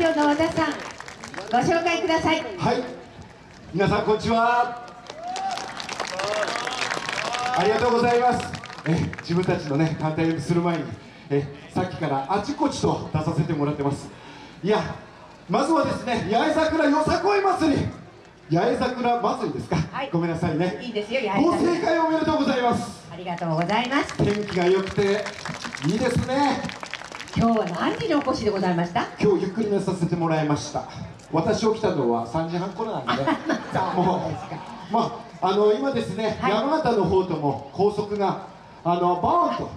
今日の和田さんご紹介ください。はい。皆さんこんにちは。ありがとうございます。え自分たちのね単体する前にえさっきからあちこちと出させてもらってます。いやまずはですね八重桜よさこい祭り。八重桜祭りですか、はい。ごめんなさいね。いいですよ八重ご桜正解おめでとうございます。ありがとうございます。天気が良くていいですね今日は何時にお越しでございました？今日ゆっくり寝させてもらいました。私起きたのは3時半頃なんで。ねもうまああの今ですね、はい。山形の方とも高速があのボーンと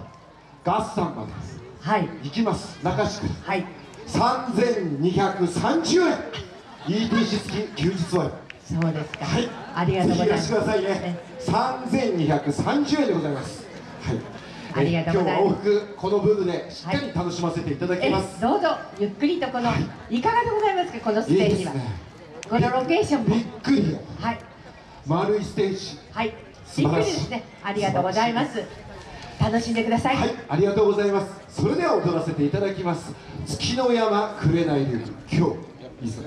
ガッサンまではい。行きます。中市区。はい。3230円。ETC 付き休日割そうですか、はい。ありがとうございます。ぜひいらしてくださいね。3230円でございます。はいありがとうございます。え今日は往復このブームでしっかり楽しませていただきえます、どうぞゆっくりとこの、、はい。かがでございますかこのスいいテージは。ですね。このロケーションも。びっくりよ。はい。丸いステージ。はい。びっくりですね。ありがとうございます。楽しんでください、はい、ありがとうございます。それでは踊らせていただきます。月の山紅流今日いざ。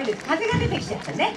いです。風が出てきちゃったね。